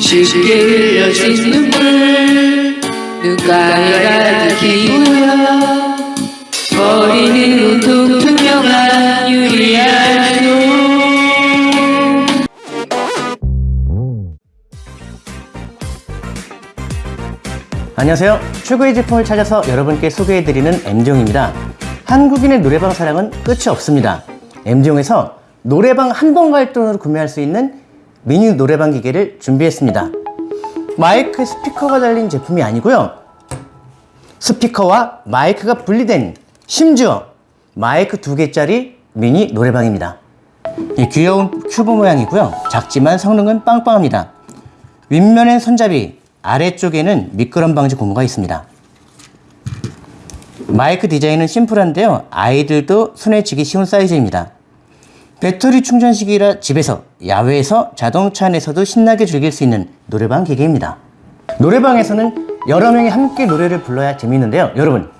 쉽게 흘려진 눈물 눈가에 가득히 모여 버리는 온통 투명한 유리알로 안녕하세요. 최고의 제품을 찾아서 여러분께 소개해드리는 MD용입니다. 한국인의 노래방 사랑은 끝이 없습니다. MD용에서 노래방 한 번 갈 돈으로 구매할 수 있는 미니 노래방 기계를 준비했습니다. 마이크 스피커가 달린 제품이 아니고요. 스피커와 마이크가 분리된 심지어 마이크 두 개짜리 미니 노래방입니다. 이 귀여운 큐브 모양이고요. 작지만 성능은 빵빵합니다. 윗면엔 손잡이, 아래쪽에는 미끄럼 방지 고무가 있습니다. 마이크 디자인은 심플한데요. 아이들도 손에 쥐기 쉬운 사이즈입니다. 배터리 충전식이라 집에서, 야외에서, 자동차 안에서도 신나게 즐길 수 있는 노래방 기계입니다. 노래방에서는 여러 명이 함께 노래를 불러야 재밌는데요. 여러분,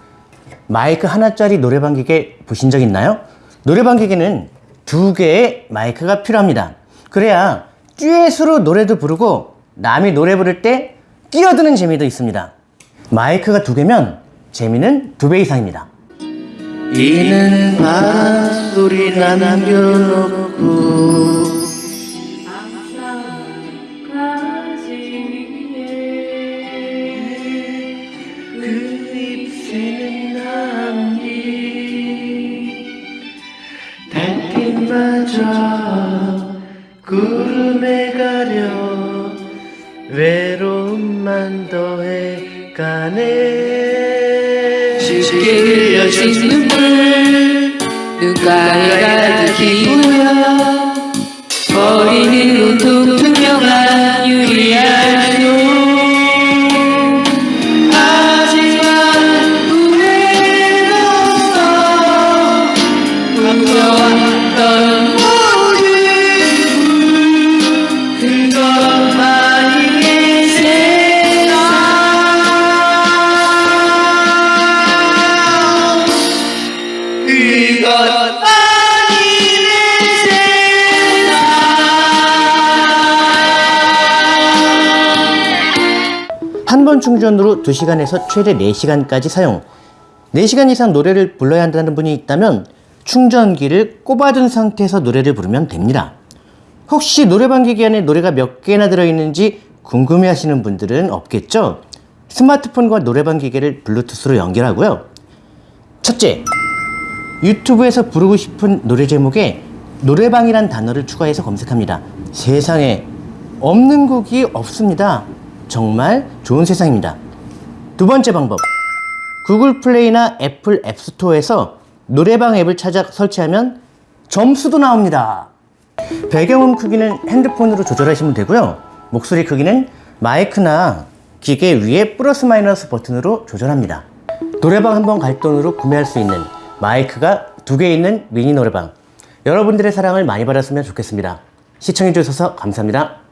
마이크 하나짜리 노래방 기계 보신 적 있나요? 노래방 기계는 두 개의 마이크가 필요합니다. 그래야 듀엣으로 노래도 부르고 남이 노래 부를 때 끼어드는 재미도 있습니다. 마이크가 두 개면 재미는 두 배 이상입니다. 이는 바소리 남겨놓고 달빛마저 구름에 가려 외로움만 더해 가네 쉽게 흘려진 눈물. 눈가에 가득히 모여 버리는 온통 투명한 유리알로 하지만 후회는 없어. 꿈꿔왔던 한번 충전으로 2시간에서 최대 4시간까지 사용. 4시간 이상 노래를 불러야 한다는 분이 있다면 충전기를 꼽아둔 상태에서 노래를 부르면 됩니다. 혹시 노래방 기기 안에 노래가 몇 개나 들어있는지 궁금해 하시는 분들은 없겠죠? 스마트폰과 노래방 기계를 블루투스로 연결하고요. 첫째, 유튜브에서 부르고 싶은 노래 제목에 노래방이란 단어를 추가해서 검색합니다. 세상에 없는 곡이 없습니다. 정말 좋은 세상입니다. 두 번째 방법. 구글 플레이나 애플 앱스토어에서 노래방 앱을 찾아 설치하면 점수도 나옵니다. 배경음 크기는 핸드폰으로 조절하시면 되고요. 목소리 크기는 마이크나 기계 위에 플러스 마이너스 버튼으로 조절합니다. 노래방 한번 갈 돈으로 구매할 수 있는 마이크가 두 개 있는 미니 노래방. 여러분들의 사랑을 많이 받았으면 좋겠습니다. 시청해주셔서 감사합니다.